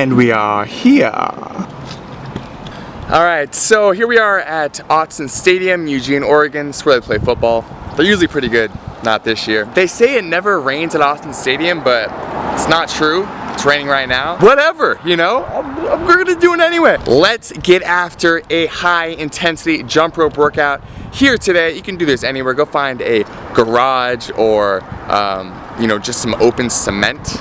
And we are here. Alright, so here we are at Autzen Stadium, Eugene, Oregon. It's where they play football. They're usually pretty good, not this year. They say it never rains at Autzen Stadium, but it's not true. It's raining right now. Whatever, you know, we're gonna do it anyway. Let's get after a high intensity jump rope workout here today. You can do this anywhere. Go find a garage or, um, you know, just some open cement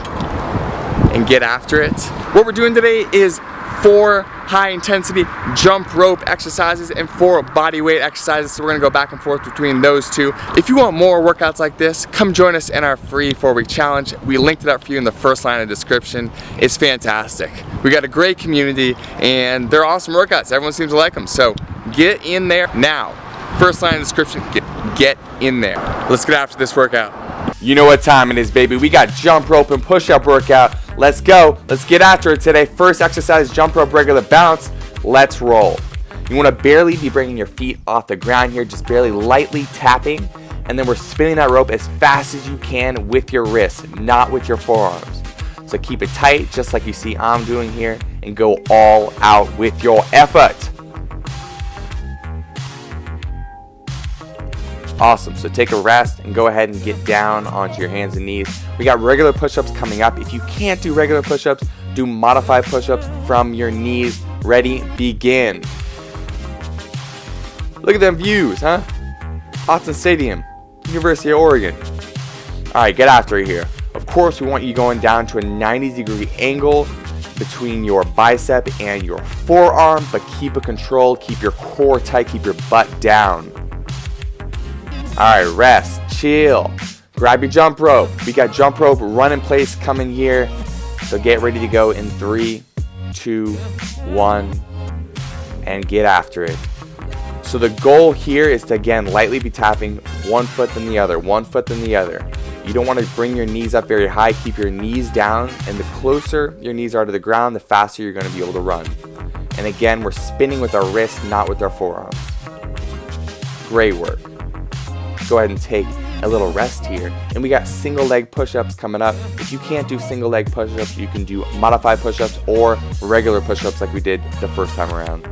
and get after it. What we're doing today is four high intensity jump rope exercises and four body weight exercises. So we're gonna go back and forth between those two. If you want more workouts like this, come join us in our free four week challenge. We linked it up for you in the first line of description. It's fantastic. We got a great community and they're awesome workouts. Everyone seems to like them. So get in there now. First line of description, get, get in there. Let's get after this workout. You know what time it is, baby. We got jump rope and push up workout. Let's go. Let's get after it today. First exercise, jump rope regular bounce. Let's roll. You want to barely be bringing your feet off the ground here, just barely lightly tapping. And then we're spinning that rope as fast as you can with your wrists, not with your forearms. So keep it tight, just like you see I'm doing here, and go all out with your effort. Awesome, so take a rest and go ahead and get down onto your hands and knees. We got regular push-ups coming up. If you can't do regular push-ups, do modified push-ups from your knees. Ready, begin. Look at them views, huh? Autzen Stadium, University of Oregon. Alright, get after it here. Of course, we want you going down to a 90 degree angle between your bicep and your forearm, but keep it controlled, keep your core tight, keep your butt down. Alright, rest, chill. Grab your jump rope. We got jump rope run in place coming here. So get ready to go in three, two, one, and get after it. So the goal here is to again lightly be tapping one foot than the other, one foot than the other. You don't want to bring your knees up very high, keep your knees down, and the closer your knees are to the ground, the faster you're going to be able to run. And again, we're spinning with our wrists, not with our forearms. Great work go ahead and take a little rest here. And we got single leg push-ups coming up. If you can't do single leg push-ups, you can do modified push-ups or regular push-ups like we did the first time around.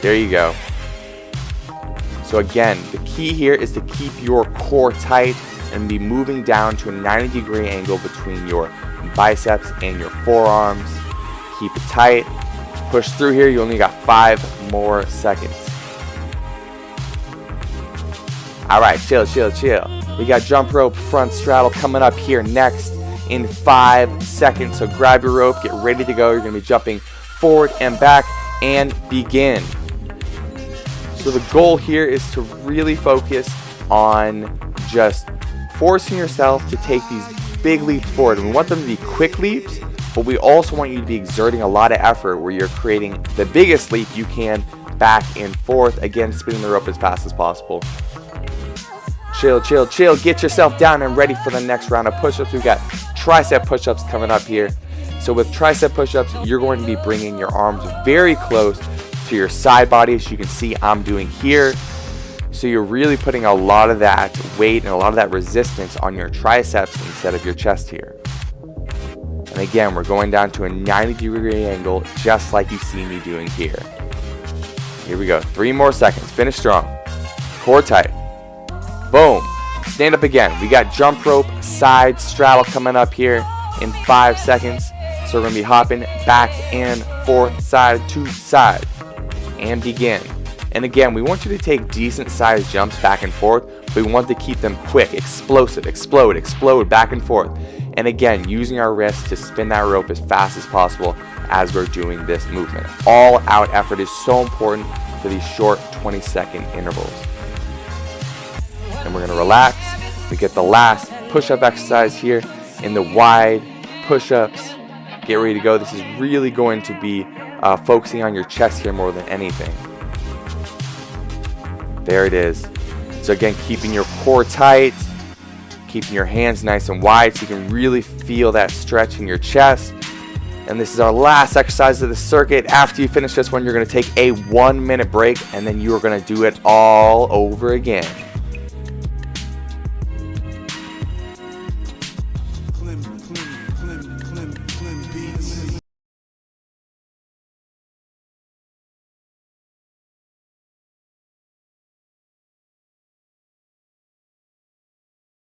There you go. So again, the key here is to keep your core tight and be moving down to a 90 degree angle between your biceps and your forearms. Keep it tight. Push through here. You only got five more seconds. All right, chill, chill, chill. We got jump rope front straddle coming up here next in five seconds. So grab your rope, get ready to go. You're gonna be jumping forward and back and begin. So the goal here is to really focus on just forcing yourself to take these big leaps forward. We want them to be quick leaps, but we also want you to be exerting a lot of effort where you're creating the biggest leap you can back and forth, again, spinning the rope as fast as possible. Chill, chill, chill. Get yourself down and ready for the next round of push-ups. We've got tricep push-ups coming up here. So with tricep push-ups, you're going to be bringing your arms very close to your side body, as you can see I'm doing here. So you're really putting a lot of that weight and a lot of that resistance on your triceps instead of your chest here. And again, we're going down to a 90 degree angle, just like you see me doing here. Here we go. Three more seconds. Finish strong. Core tight. Boom. Stand up again. We got jump rope, side straddle coming up here in five seconds. So we're going to be hopping back and forth, side to side. And begin. And again, we want you to take decent sized jumps back and forth, but we want to keep them quick, explosive, explode, explode, back and forth. And again, using our wrists to spin that rope as fast as possible as we're doing this movement. All out effort is so important for these short 20 second intervals and we're gonna relax. We get the last push-up exercise here in the wide push-ups. Get ready to go. This is really going to be uh, focusing on your chest here more than anything. There it is. So again, keeping your core tight, keeping your hands nice and wide so you can really feel that stretch in your chest. And this is our last exercise of the circuit. After you finish this one, you're to take a one minute break and then you are to do it all over again.